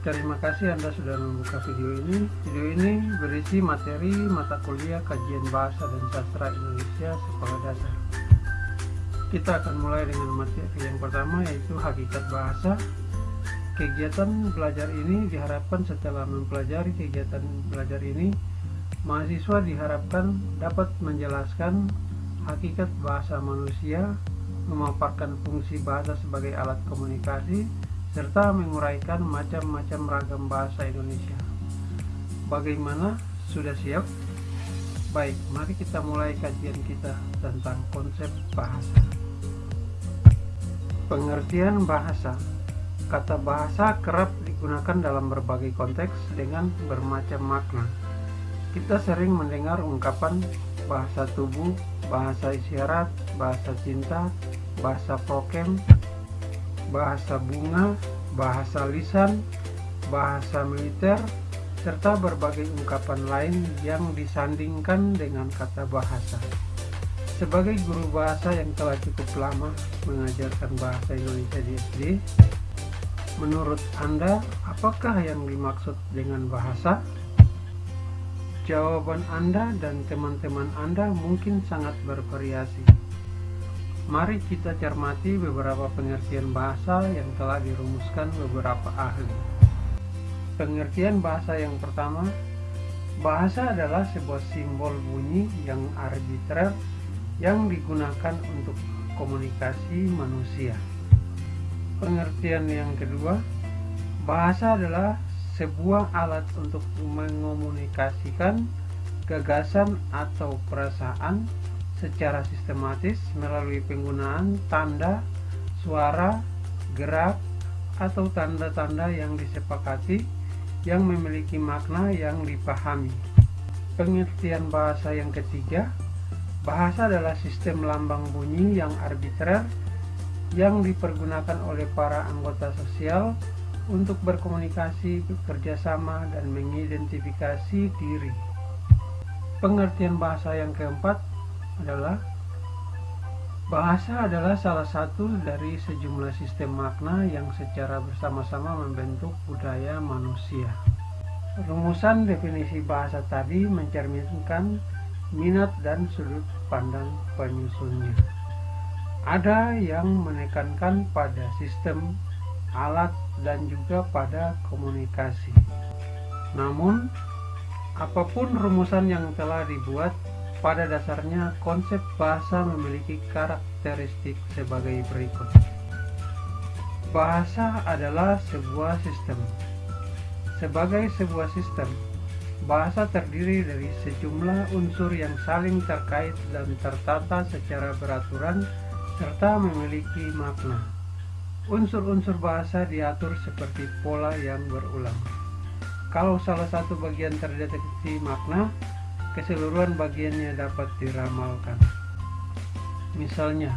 Terima kasih Anda sudah membuka video ini. Video ini berisi materi mata kuliah kajian bahasa dan sastra Indonesia sekolah dasar. Kita akan mulai dengan materi yang pertama yaitu hakikat bahasa. Kegiatan belajar ini diharapkan setelah mempelajari kegiatan belajar ini, mahasiswa diharapkan dapat menjelaskan hakikat bahasa manusia, memaparkan fungsi bahasa sebagai alat komunikasi, serta menguraikan macam-macam ragam bahasa Indonesia. Bagaimana? Sudah siap? Baik, mari kita mulai kajian kita tentang konsep bahasa. Pengertian bahasa Kata bahasa kerap digunakan dalam berbagai konteks dengan bermacam makna. Kita sering mendengar ungkapan bahasa tubuh, bahasa isyarat, bahasa cinta, bahasa prokem, bahasa bunga, bahasa lisan, bahasa militer, serta berbagai ungkapan lain yang disandingkan dengan kata bahasa. Sebagai guru bahasa yang telah cukup lama mengajarkan bahasa Indonesia di SD, menurut Anda apakah yang dimaksud dengan bahasa? Jawaban Anda dan teman-teman Anda mungkin sangat bervariasi. Mari kita cermati beberapa pengertian bahasa yang telah dirumuskan beberapa ahli. Pengertian bahasa yang pertama, bahasa adalah sebuah simbol bunyi yang arbitrer yang digunakan untuk komunikasi manusia. Pengertian yang kedua, bahasa adalah sebuah alat untuk mengomunikasikan gagasan atau perasaan secara sistematis melalui penggunaan tanda, suara, gerak, atau tanda-tanda yang disepakati yang memiliki makna yang dipahami. Pengertian bahasa yang ketiga, Bahasa adalah sistem lambang bunyi yang arbitrer yang dipergunakan oleh para anggota sosial untuk berkomunikasi, bekerjasama, dan mengidentifikasi diri. Pengertian bahasa yang keempat adalah Bahasa adalah salah satu dari sejumlah sistem makna yang secara bersama-sama membentuk budaya manusia. Rumusan definisi bahasa tadi mencerminkan minat dan sudut pandang penyusunnya. Ada yang menekankan pada sistem alat dan juga pada komunikasi. Namun, apa pun rumusan yang telah dibuat, pada dasarnya konsep bahasa memiliki karakteristik sebagai berikut. Bahasa adalah sebuah sistem. Sebagai sebuah sistem, Bahasa terdiri dari sejumlah unsur yang saling terkait dan tertata secara beraturan serta memiliki makna. Unsur-unsur bahasa diatur seperti pola yang berulang. Kalau salah satu bagian terdeteksi makna, keseluruhan bagiannya dapat diramalkan. Misalnya,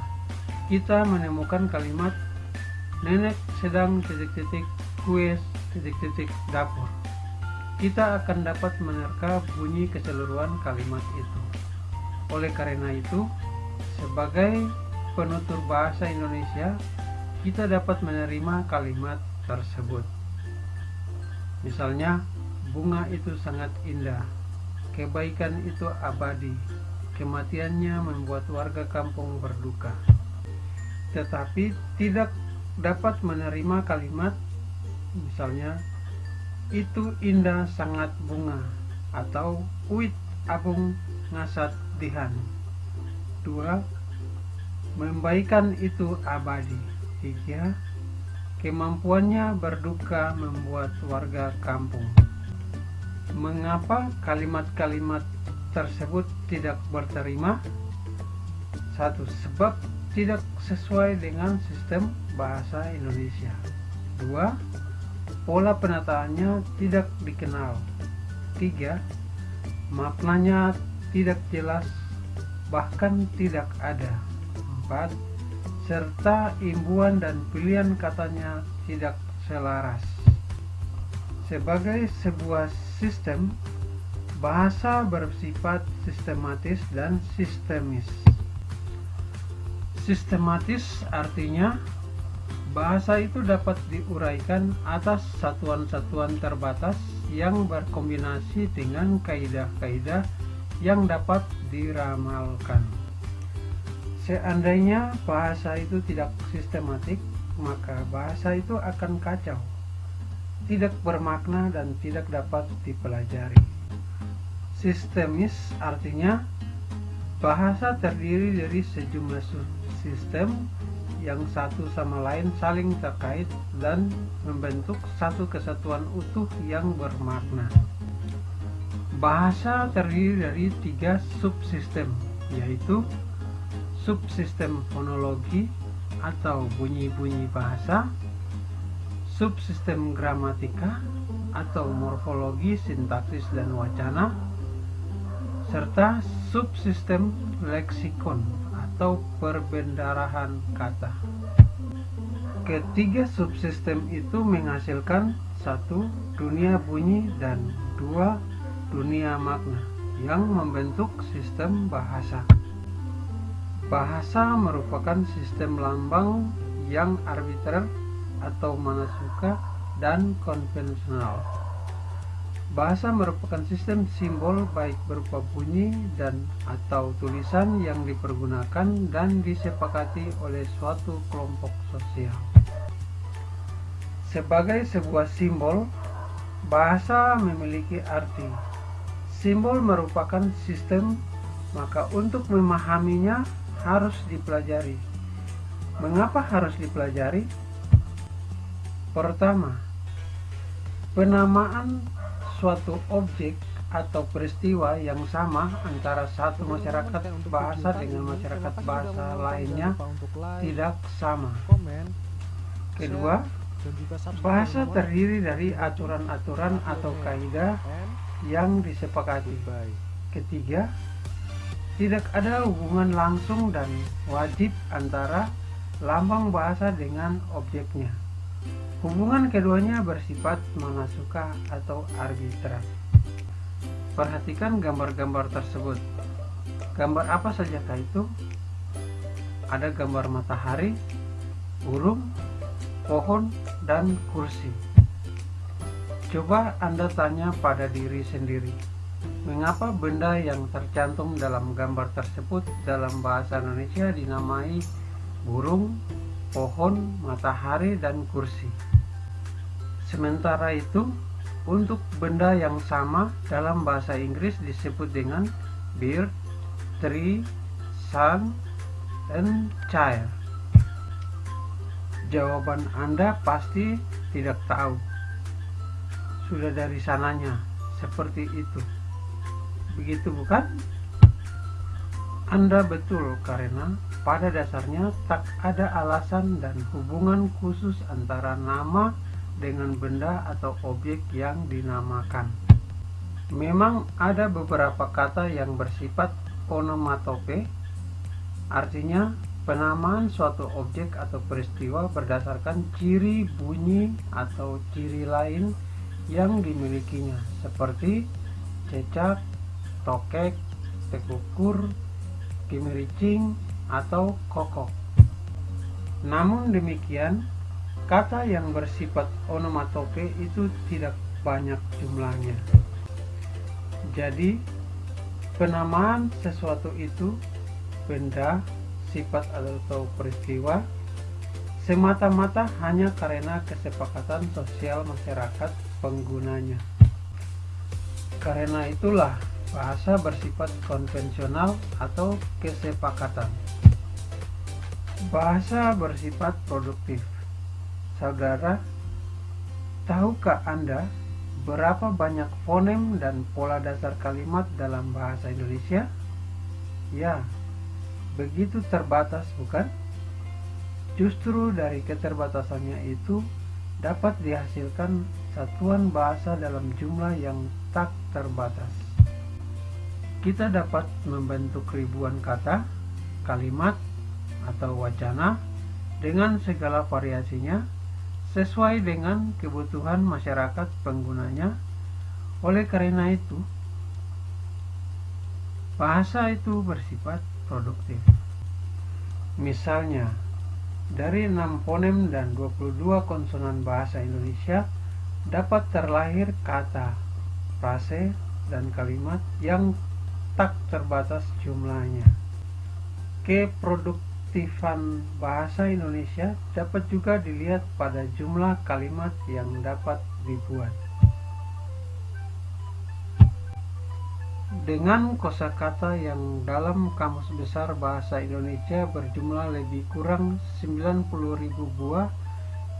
kita menemukan kalimat nenek sedang titik-titik kue titik-titik dapur kita akan dapat menerka bunyi keseluruhan kalimat itu. Oleh karena itu, sebagai penutur bahasa Indonesia, kita dapat menerima kalimat tersebut. Misalnya, bunga itu sangat indah, kebaikan itu abadi, kematiannya membuat warga kampung berduka. Tetapi tidak dapat menerima kalimat, misalnya, itu indah sangat bunga atau uit agung ngasat dihan. Dua membaikan itu abadi. Tiga kemampuannya berduka membuat warga kampung mengapa kalimat-kalimat tersebut tidak berterima satu sebab tidak sesuai dengan sistem bahasa Indonesia dua Pola penataannya tidak dikenal. 3. Maknanya tidak jelas, bahkan tidak ada. 4. Serta imbuan dan pilihan katanya tidak selaras. Sebagai sebuah sistem, bahasa bersifat sistematis dan sistemis. Sistematis artinya Bahasa itu dapat diuraikan atas satuan-satuan terbatas yang berkombinasi dengan kaidah-kaidah yang dapat diramalkan. Seandainya bahasa itu tidak sistematik, maka bahasa itu akan kacau, tidak bermakna dan tidak dapat dipelajari. Sistemis artinya bahasa terdiri dari sejumlah sistem yang satu sama lain saling terkait dan membentuk satu kesatuan utuh yang bermakna. Bahasa terdiri dari tiga subsistem, yaitu subsistem fonologi atau bunyi-bunyi bahasa, subsistem gramatika atau morfologi, sintaksis, dan wacana, serta subsistem leksikon atau perbendarahan kata. Ketiga subsistem itu menghasilkan satu dunia bunyi dan dua dunia makna yang membentuk sistem bahasa. Bahasa merupakan sistem lambang yang arbiter atau mana suka dan konvensional. Bahasa merupakan sistem simbol baik berupa bunyi dan atau tulisan yang dipergunakan dan disepakati oleh suatu kelompok sosial. Sebagai sebuah simbol, bahasa memiliki arti. Simbol merupakan sistem, maka untuk memahaminya harus dipelajari. Mengapa harus dipelajari? Pertama, penamaan suatu objek atau peristiwa yang sama antara satu masyarakat bahasa dengan masyarakat bahasa lainnya tidak sama. Kedua, bahasa terdiri dari aturan-aturan atau kaidah yang disepakati. Ketiga, tidak ada hubungan langsung dan wajib antara lambang bahasa dengan objeknya. Hubungan keduanya bersifat manasuka atau arbitrar. Perhatikan gambar-gambar tersebut. Gambar apa sajakah itu? Ada gambar matahari, burung, pohon, dan kursi. Coba Anda tanya pada diri sendiri, mengapa benda yang tercantum dalam gambar tersebut dalam bahasa Indonesia dinamai burung, pohon, matahari, dan kursi? Sementara itu, untuk benda yang sama dalam bahasa Inggris disebut dengan bird, tree, sun, and child. Jawaban Anda pasti tidak tahu. Sudah dari sananya, seperti itu. Begitu bukan? Anda betul karena pada dasarnya tak ada alasan dan hubungan khusus antara nama dengan benda atau objek yang dinamakan. Memang ada beberapa kata yang bersifat onomatope, artinya penamaan suatu objek atau peristiwa berdasarkan ciri bunyi atau ciri lain yang dimilikinya, seperti cecak, tokek, tekukur, kimericing, atau kokok. Namun demikian, Kata yang bersifat onomatope itu tidak banyak jumlahnya. Jadi, penamaan sesuatu itu benda, sifat atau peristiwa semata-mata hanya karena kesepakatan sosial masyarakat penggunanya. Karena itulah bahasa bersifat konvensional atau kesepakatan. Bahasa bersifat produktif. Saudara, tahukah Anda berapa banyak fonem dan pola dasar kalimat dalam bahasa Indonesia? Ya, begitu terbatas bukan? Justru dari keterbatasannya itu dapat dihasilkan satuan bahasa dalam jumlah yang tak terbatas. Kita dapat membentuk ribuan kata, kalimat, atau wacana dengan segala variasinya sesuai dengan kebutuhan masyarakat penggunanya. Oleh karena itu, bahasa itu bersifat produktif. Misalnya, Dari 6 fonem dan 22 konsonan bahasa Indonesia dapat terlahir kata, frase, dan kalimat yang tak terbatas jumlahnya. Keproduktifan bahasa Indonesia dapat juga dilihat pada jumlah kalimat yang dapat dibuat. Dengan kosakata yang dalam Kamus Besar Bahasa Indonesia berjumlah lebih kurang 90.000 buah,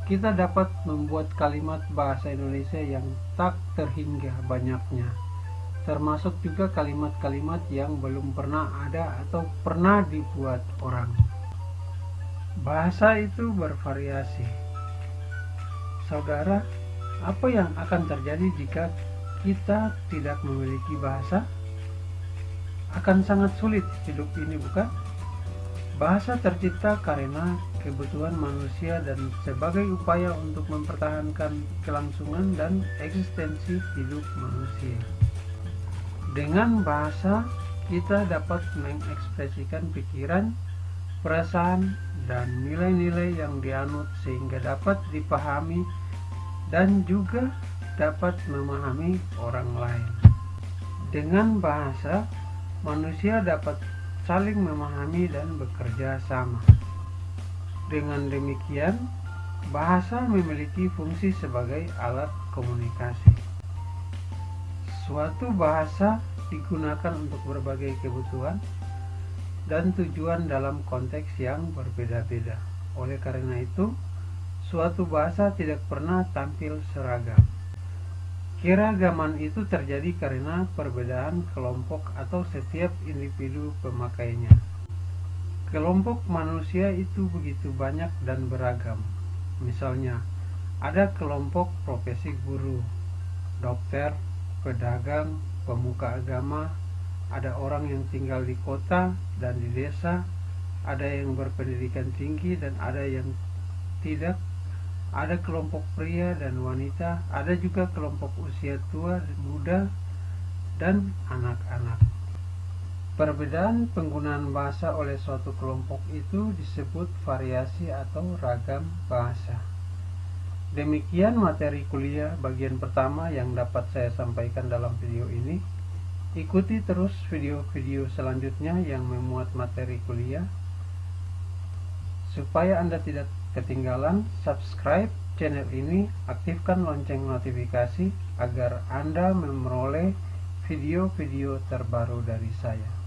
kita dapat membuat kalimat bahasa Indonesia yang tak terhingga banyaknya. Termasuk juga kalimat-kalimat yang belum pernah ada atau pernah dibuat orang. Bahasa itu bervariasi. Saudara, apa yang akan terjadi jika kita tidak memiliki bahasa? akan sangat sulit hidup ini bukan? Bahasa tercipta karena kebutuhan manusia dan sebagai upaya untuk mempertahankan kelangsungan dan eksistensi hidup manusia. Dengan bahasa, kita dapat mengekspresikan pikiran, perasaan, dan nilai-nilai yang dianut sehingga dapat dipahami dan juga dapat memahami orang lain. Dengan bahasa, manusia dapat saling memahami dan bekerja sama. Dengan demikian, bahasa memiliki fungsi sebagai alat komunikasi. Suatu bahasa digunakan untuk berbagai kebutuhan dan tujuan dalam konteks yang berbeda-beda. Oleh karena itu, suatu bahasa tidak pernah tampil seragam. Keragaman itu terjadi karena perbedaan kelompok atau setiap individu pemakainya. Kelompok manusia itu begitu banyak dan beragam. Misalnya, ada kelompok profesi guru, dokter, pedagang, pemuka agama, ada orang yang tinggal di kota dan di desa, ada yang berpendidikan tinggi dan ada yang tidak ada kelompok pria dan wanita, ada juga kelompok usia tua muda, dan anak-anak. Perbedaan penggunaan bahasa oleh suatu kelompok itu disebut variasi atau ragam bahasa. Demikian materi kuliah bagian pertama yang dapat saya sampaikan dalam video ini. Ikuti terus video-video selanjutnya yang memuat materi kuliah supaya Anda tidak ketinggalan, subscribe channel ini, aktifkan lonceng notifikasi agar Anda memperoleh video-video terbaru dari saya.